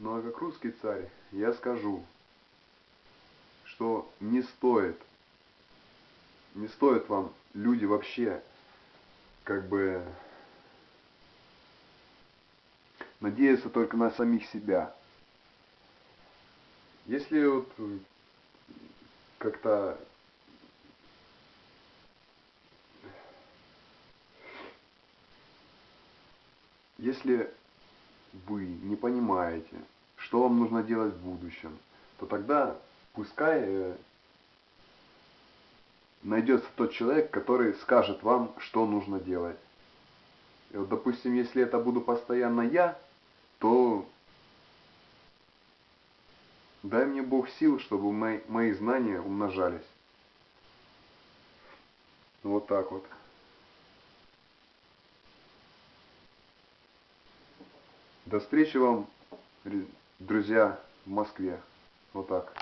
Ну а как русский царь, я скажу, что не стоит, не стоит вам, люди, вообще, как бы, надеяться только на самих себя. Если вот как-то если вы не понимаете, что вам нужно делать в будущем, то тогда пускай э, найдется тот человек, который скажет вам, что нужно делать. И вот, допустим, если это буду постоянно я, то дай мне Бог сил, чтобы мои, мои знания умножались. Вот так вот. До встречи вам, друзья, в Москве. Вот так.